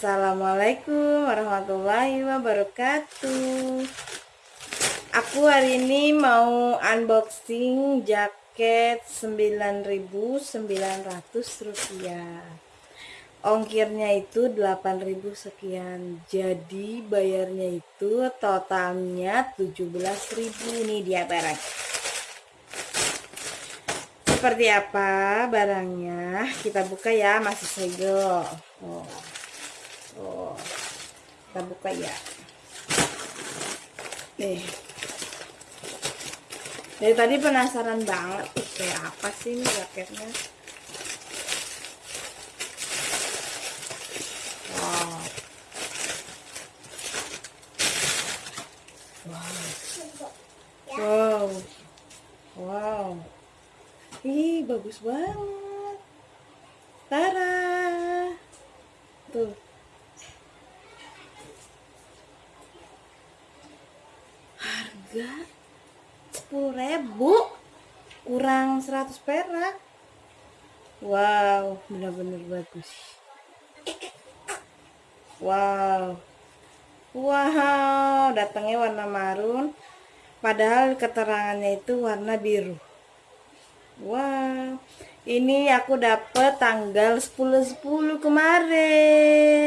Assalamualaikum warahmatullahi wabarakatuh. Aku hari ini mau unboxing jaket 9.900 rupiah. Ongkirnya itu 8.000 sekian. Jadi bayarnya itu totalnya 17.000 Ini dia barang. Seperti apa barangnya? Kita buka ya masih segel. Oh. Kita buka ya. Nih. Dari tadi penasaran banget kayak apa sih ini jaketnya? Wow. Wow. Wow. Ih, bagus banget. Tara. Harga 10.000 kurang 100 perak. Wow, benar-benar bagus. Wow. Wow, datangnya warna marun. Padahal keterangannya itu warna biru. Wow, ini aku dapat tanggal 10-10 kemarin.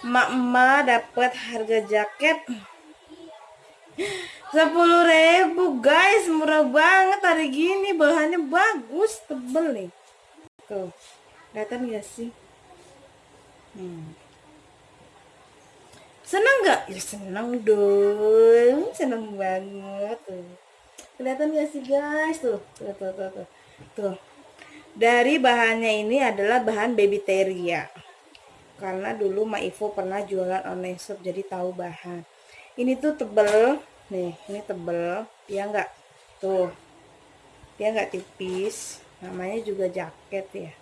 Emak-emak dapat harga jaket 10.000 guys, murah banget hari gini. Bahannya bagus, tebel nih. Tuh, kelihatan gak sih? Hmm. Senang gak? Ya senang dong, senang banget tuh kelihatan gak sih guys tuh tuh tuh tuh tuh, tuh. dari bahannya ini adalah bahan baby teria karena dulu Ma Ivo pernah jualan online shop jadi tahu bahan ini tuh tebel. Nih ini tebel. Ya enggak tuh. Dia enggak tipis. Namanya juga jaket ya.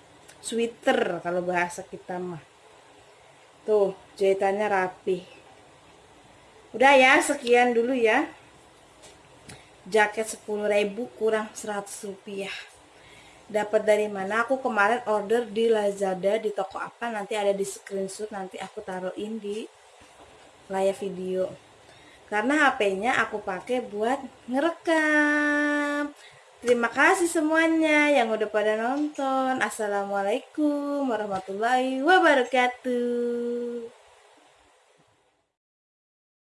Sweater kalau bahasa kita mah. Tuh jahitannya rapi. Udah ya sekian dulu ya. Jaket 10.000 kurang 100 rupiah. Dapat dari mana? Aku kemarin order di Lazada di toko apa? Nanti ada di screenshot nanti aku taruhin di layar video karena HP-nya aku pakai buat ngerekam. Terima kasih semuanya yang udah pada nonton. Assalamualaikum warahmatullahi wabarakatuh